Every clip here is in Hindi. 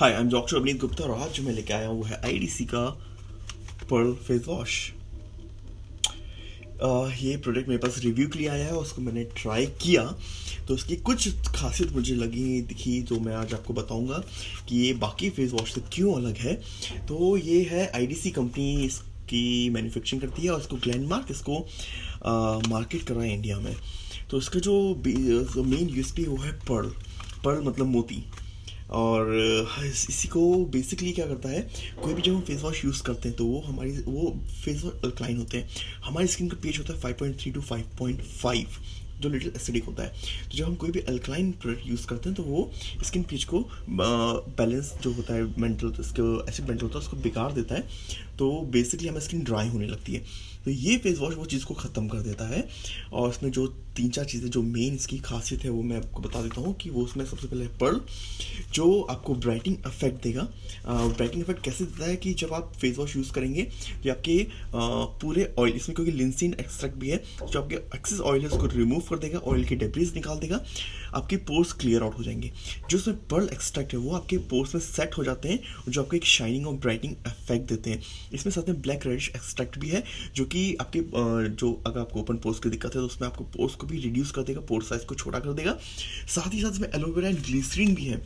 Hi I am doctor Avneet Gupta और आज जो मैं लेके आया हूँ, वो है आईडीसी का पर्ल फेस वॉश ये प्रोडक्ट मेरे पास रिव्यू के लिए आया है और उसको मैंने ट्राई किया। तो उसकी कुछ खासियत मुझे लगी दिखी, जो मैं आज आपको बताऊँगा कि ये बाकी फेस वॉश से क्यों अलग है। तो ये है आईडीसी कंपनी इसकी मैन्युफैक्चरिंग करती है और इसको ग्लैंडमार्क इसको मार्केट कर रहा है इंडिया में। तो इसका जो मेन यूएसपी वो है पर्ल पर्ल मतलब मोती। और इसी को बेसिकली क्या करता है, कोई भी जब हम फेस वॉश यूज़ करते हैं तो वो हमारी, वो फेस वॉश अल्कलाइन होते हैं। हमारी स्किन का पेज होता है five point three to five point five जो लिटिल एसिडिक होता है। तो जब हम कोई भी अल्कलाइन प्रोडक्ट यूज़ करते हैं तो वो स्किन पीच को बैलेंस जो होता है मेंटल इसको एसिड मेंटल होता है, उसको बिगाड़ देता है। तो बेसिकली हमें स्किन ड्राई होने लगती है। तो ये फेस वॉश वो चीज़ को ख़त्म कर देता है। और इसमें जो तीन चार चीज़ें, जो मेन इसकी खासियत है, वो मैं आपको बता देता हूँ कि वो उसमें सबसे पहले पर्ल जो आपको ब्राइटिंग इफ़ेक्ट देगा। ब्राइटिंग इफ़ेक्ट कैसे देता है कि जब आप फेस वॉश यूज़ करेंगे तो आपके पूरे ऑयल इसमें क्योंकि लिंसिन एक्सट्रैक्ट भी है जो आपके एक्सेस ऑयल है, उसको रिमूव कर देगा ऑयल की डेब्रीज निकाल देगा, आपके पोर्स क्लियर आउट हो जाएँगे। जो उसमें पर्ल एक्सट्रैक्ट है, वो आपके पोर्स में सेट हो जाते हैं जो आपको एक शाइनिंग और ब्राइटनिंग इफ़ेक्ट देते हैं। इसमें साथ में ब्लैक रेडिश एक्सट्रैक्ट भी है, जो कि आपके जो अगर आपको ओपन पोर्स की दिक्कत है तो उसमें आपको पोर्स को भी रिड्यूस कर देगा पोर्स साइज़ को छोटा कर देगा। साथ ही साथ इसमें एलोवेरा एंड ग्लिसरीन भी है।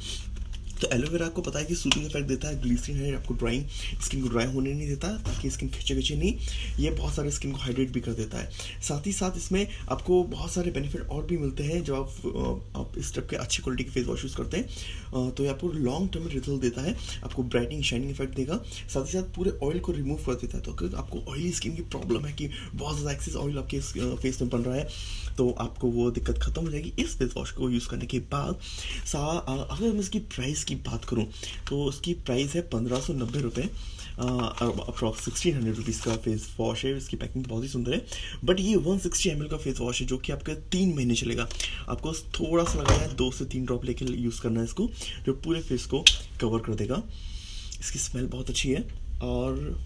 तो एलोवेरा आपको पता है कि सूटिंग इफ़ेक्ट देता है, ग्लिसरीन है, आपको ड्राइंग स्किन को ड्राई होने नहीं देता, ताकि स्किन खिंचे खिंचे नहीं। ये बहुत सारे स्किन को हाइड्रेट भी कर देता है। साथ ही साथ इसमें आपको बहुत सारे बेनिफिट और भी मिलते हैं जब आप आप इस टाइप के अच्छी क्वालिटी के फेस वॉश यूज़ करते हैं। तो ये आपको लॉन्ग टर्म रिज़ल्ट देता है, आपको ब्राइटिंग शाइनिंग इफ़ेक्ट देगा। साथ ही साथ पूरे ऑयल को रिमूव कर देता है। तो अगर आपको ऑयली स्किन की प्रॉब्लम है कि बहुत ज़्यादा एक्सेस ऑयल आपके फेस में बन रहा है तो आपको वो दिक्कत खत्म हो जाएगी इस फेस वॉश को यूज़ करने के बाद। अगर हम इसकी प्राइस की बात करूँ तो उसकी प्राइस है पंद्रह सौ नब्बे रुपये अप्रॉक्स सिक्सटीन हंड्रेड रुपीज़ का फेस वॉश है, इसकी पैकिंग बहुत ही सुंदर है। बट ये वन सिक्सटी एमएल का फेस वॉश है, जो कि आपका तीन महीने चलेगा। आपको थोड़ा सा लगाना है दो से तीन ड्रॉप लेके यूज़ करना है इसको, जो पूरे फेस को कवर कर देगा। इसकी स्मेल बहुत अच्छी है, और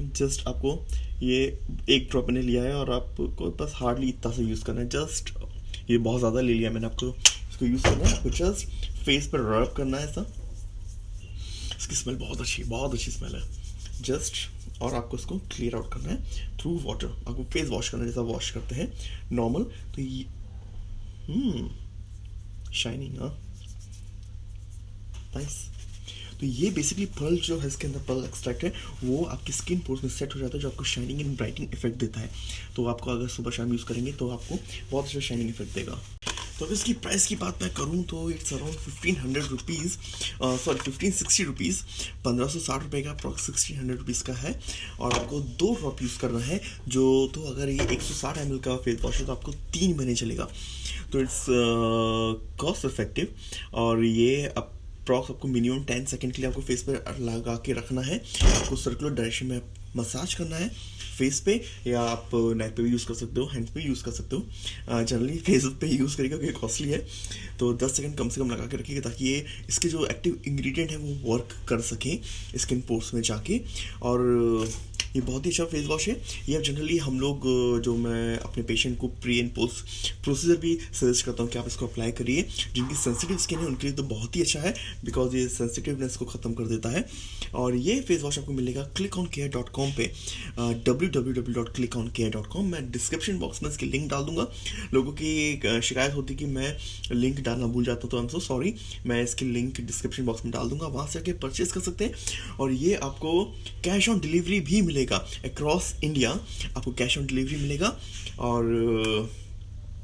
जस्ट आपको ये एक ड्रॉप मैंने लिया है, और आपको बस हार्डली इतना सा यूज़ करना है। जस्ट ये बहुत ज़्यादा ले लिया मैंने आपको, इसको यूज़ करना है। आपको जस्ट फेस पर रब करना है ऐसा। इसकी स्मेल बहुत अच्छी बहुत अच्छी स्मेल है। जस्ट और आपको इसको क्लियर आउट करना है थ्रू वाटर आपको फेस वॉश करना है, जैसा वॉश करते हैं। नॉर्मल तो ये शाइनिंग हाँ। नाइस तो ये बेसिकली पर्ल जो है, इसके अंदर पर्ल एक्सट्रैक्ट है, वो आपकी स्किन पोर्स में सेट हो जाता है, जो आपको शाइनिंग एंड ब्राइटिंग इफ़ेक्ट देता है। तो आपको अगर सुबह शाम यूज़ करेंगे तो आपको बहुत अच्छा शाइनिंग इफ़ेक्ट देगा। तो इसकी प्राइस की बात मैं करूँ तो it's around fifteen hundred rupees sorry fifteen sixty rupees पंद्रह सौ साठ रुपये का अप्रॉक्स सिक्सटीन हंड्रेड रुपीज़ का है। और आपको दो ड्रॉप यूज़ करना है, जो तो अगर ये एक सौ साठ एम एल का फेस वॉश है तो आपको तीन महीने चलेगा। तो इट्स कॉस्ट इफ़ेक्टिव और ये अप्रॉक्स आपको मिनिमम टेन सेकेंड के लिए आपको फेस पर लगा के रखना है। आपको सर्कुलर डायरेक्शन में मसाज करना है। फेस पे, या आप नेक पे भी यूज़ कर सकते हो हैंड्स पे यूज़ कर सकते हो। जनरली फेस पे यूज़ करेगा क्योंकि कॉस्टली है। तो 10 सेकंड कम से कम लगा के रखिएगा, ताकि ये, इसके जो एक्टिव इंग्रेडिएंट है, वो वर्क कर सकें स्किन पोर्स में जाके। और ये बहुत ही अच्छा फेस वॉश है। ये जनरली हम लोग जो मैं अपने पेशेंट को प्री एंड पोस्ट प्रोसीजर भी सजेस्ट करता हूँ कि आप इसको अप्लाई करिए। जिनकी सेंसिटिव स्किन है, उनके लिए तो बहुत ही अच्छा है बिकॉज़ ये सेंसिटिवनेस को ख़त्म कर देता है। और ये फेस वॉश आपको मिलेगा click on care dot com पर W W W dot click on care dot com मैं डिस्क्रिप्शन बॉक्स में इसकी लिंक डाल दूँगा। लोगों की शिकायत होती कि मैं लिंक डालना भूल जाता तो आई एम सो सॉरी मैं इसकी लिंक डिस्क्रिप्शन बॉक्स में डाल दूँगा। वहाँ से आके परचेज कर सकते हैं। और ये आपको कैश ऑन डिलीवरी भी मिलेगा। मिलेगा। अक्रॉस इंडिया आपको कैश ऑन डिलीवरी मिलेगा और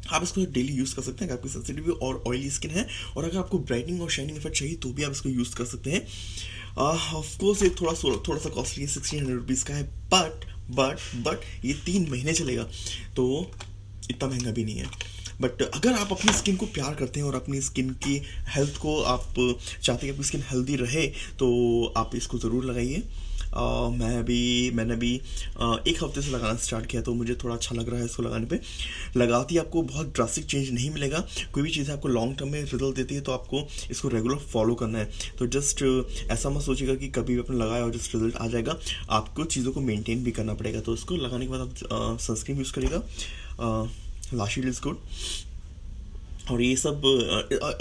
आप इसको डेली यूज़ कर सकते हैं। अगर आपकी सेंसिटिव और ऑयली स्किन है और अगर आपको ब्राइटनिंग और शाइनिंग इफ़ेक्ट चाहिए तो भी आप इसको यूज़ कर सकते हैं। ऑफकोर्स ये थोड़ा थोड़ा सा कॉस्टली है सिक्सटीन हंड्रेड रुपीज़ का है बट बट बट ये तीन महीने चलेगा तो इतना महँगा भी नहीं है। बट अगर आप अपनी स्किन को प्यार करते हैं और अपनी स्किन की हेल्थ को आप चाहते हैं कि आपकी स्किन हेल्दी रहे तो आप इसको ज़रूर लगाइए। मैं अभी मैंने uh, एक हफ़्ते से लगाना स्टार्ट किया तो मुझे थोड़ा अच्छा लग रहा है इसको लगाने पे। लगाती आपको बहुत ड्रास्टिक चेंज नहीं मिलेगा। कोई भी चीज़ आपको लॉन्ग टर्म में रिज़ल्ट देती है तो आपको इसको रेगुलर फॉलो करना है। तो जस्ट ऐसा मत सोचेगा कि कभी भी अपने लगाया और जस्ट रिज़ल्ट आ जाएगा। आपको चीज़ों को मेनटेन भी करना पड़ेगा। तो इसको लगाने के बाद आप सनस्क्रीन यूज़ करेगा लाशी इज़ गुड और ये सब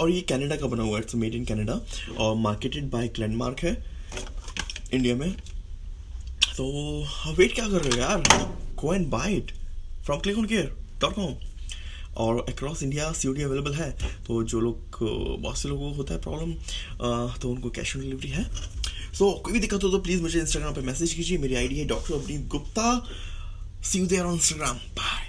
और ये कनाडा का बना हुआ है। इट्स मेड इन कनाडा और मार्केटेड बाय ग्लैंडमार्क है इंडिया में। तो वेट क्या कर रहे हो यार? Go and buy it from click on care dot com और अक्रॉस इंडिया सी अवेलेबल है। तो जो लोग बहुत से लोगों को होता है प्रॉब्लम तो उनको कैश ऑन डिलीवरी है। सो so, कोई भी दिक्कत हो तो प्लीज़ मुझे इंस्टाग्राम पर मैसेज कीजिए। मेरी आईडी है doctor Avneet Gupta. See you there on Instagram bye